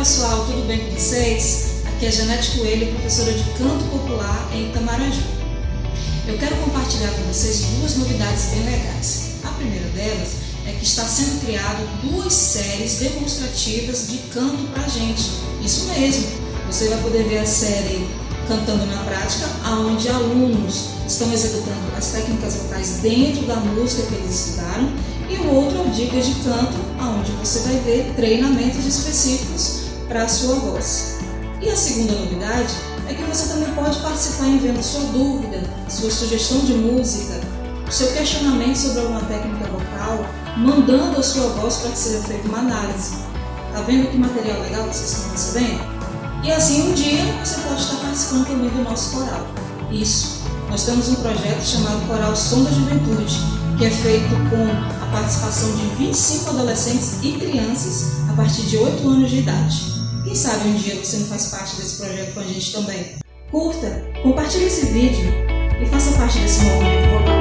pessoal, tudo bem com vocês? Aqui é Janete Coelho, professora de Canto Popular em Itamaraju. Eu quero compartilhar com vocês duas novidades bem legais. A primeira delas é que está sendo criado duas séries demonstrativas de canto pra gente. Isso mesmo, você vai poder ver a série Cantando na Prática, onde alunos estão executando as técnicas vocais dentro da música que eles estudaram, e o outro é o Dicas de Canto, onde você vai ver treinamentos específicos para a sua voz. E a segunda novidade é que você também pode participar enviando sua dúvida, sua sugestão de música, seu questionamento sobre alguma técnica vocal, mandando a sua voz para que seja feita uma análise. Tá vendo que material legal vocês estão recebendo? E assim um dia você pode estar participando também do nosso coral. Isso, nós temos um projeto chamado Coral Som da Juventude, que é feito com a participação de 25 adolescentes e crianças a partir de 8 anos de idade. Quem sabe um dia você não faz parte desse projeto com a gente também? Curta, compartilhe esse vídeo e faça parte desse movimento vocal.